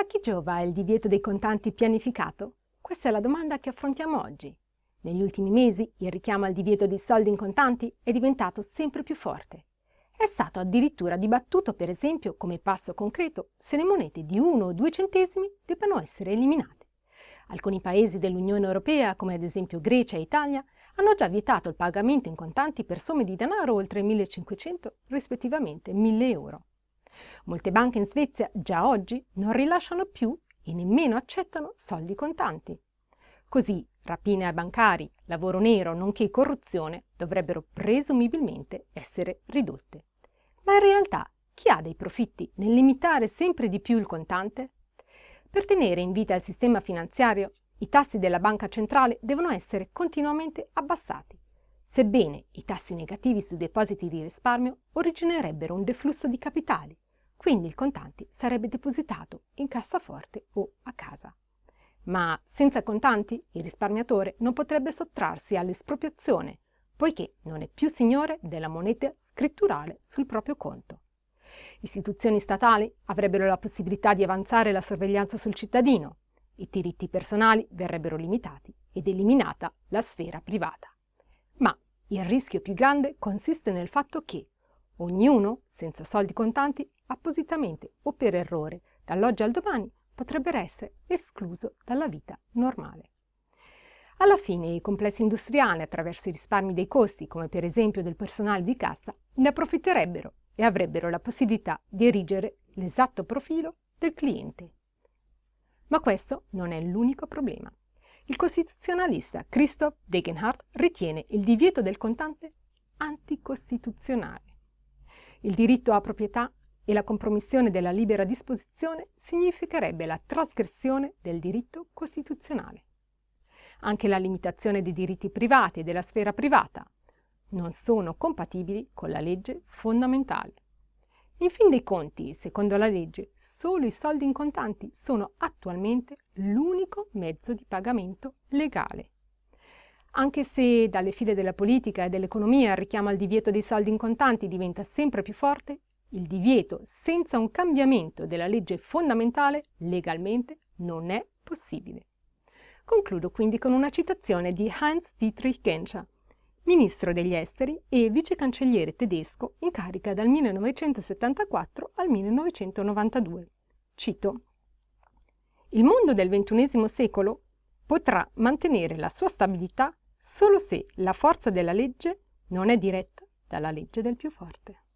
A chi giova il divieto dei contanti pianificato? Questa è la domanda che affrontiamo oggi. Negli ultimi mesi il richiamo al divieto dei soldi in contanti è diventato sempre più forte. È stato addirittura dibattuto, per esempio, come passo concreto, se le monete di 1 o 2 centesimi debbano essere eliminate. Alcuni paesi dell'Unione Europea, come ad esempio Grecia e Italia, hanno già vietato il pagamento in contanti per somme di denaro oltre 1.500, rispettivamente 1.000 euro. Molte banche in Svezia già oggi non rilasciano più e nemmeno accettano soldi contanti. Così rapine ai bancari, lavoro nero, nonché corruzione dovrebbero presumibilmente essere ridotte. Ma in realtà chi ha dei profitti nel limitare sempre di più il contante? Per tenere in vita il sistema finanziario, i tassi della banca centrale devono essere continuamente abbassati, sebbene i tassi negativi sui depositi di risparmio originerebbero un deflusso di capitali, quindi il contante sarebbe depositato in cassaforte o a casa. Ma senza contanti il risparmiatore non potrebbe sottrarsi all'espropriazione, poiché non è più signore della moneta scritturale sul proprio conto. Istituzioni statali avrebbero la possibilità di avanzare la sorveglianza sul cittadino, i diritti personali verrebbero limitati ed eliminata la sfera privata. Ma il rischio più grande consiste nel fatto che ognuno, senza soldi contanti, appositamente o per errore, dall'oggi al domani, potrebbe essere escluso dalla vita normale. Alla fine i complessi industriali, attraverso i risparmi dei costi, come per esempio del personale di cassa, ne approfitterebbero e avrebbero la possibilità di erigere l'esatto profilo del cliente. Ma questo non è l'unico problema. Il costituzionalista Christoph Degenhardt ritiene il divieto del contante anticostituzionale. Il diritto a proprietà e la compromissione della libera disposizione significherebbe la trasgressione del diritto costituzionale. Anche la limitazione dei diritti privati e della sfera privata non sono compatibili con la legge fondamentale. In fin dei conti, secondo la legge, solo i soldi in contanti sono attualmente l'unico mezzo di pagamento legale. Anche se dalle file della politica e dell'economia il richiamo al divieto dei soldi in contanti diventa sempre più forte, il divieto senza un cambiamento della legge fondamentale legalmente non è possibile. Concludo quindi con una citazione di Heinz Dietrich Genscher, ministro degli esteri e vicecancelliere tedesco in carica dal 1974 al 1992. Cito Il mondo del XXI secolo potrà mantenere la sua stabilità solo se la forza della legge non è diretta dalla legge del più forte.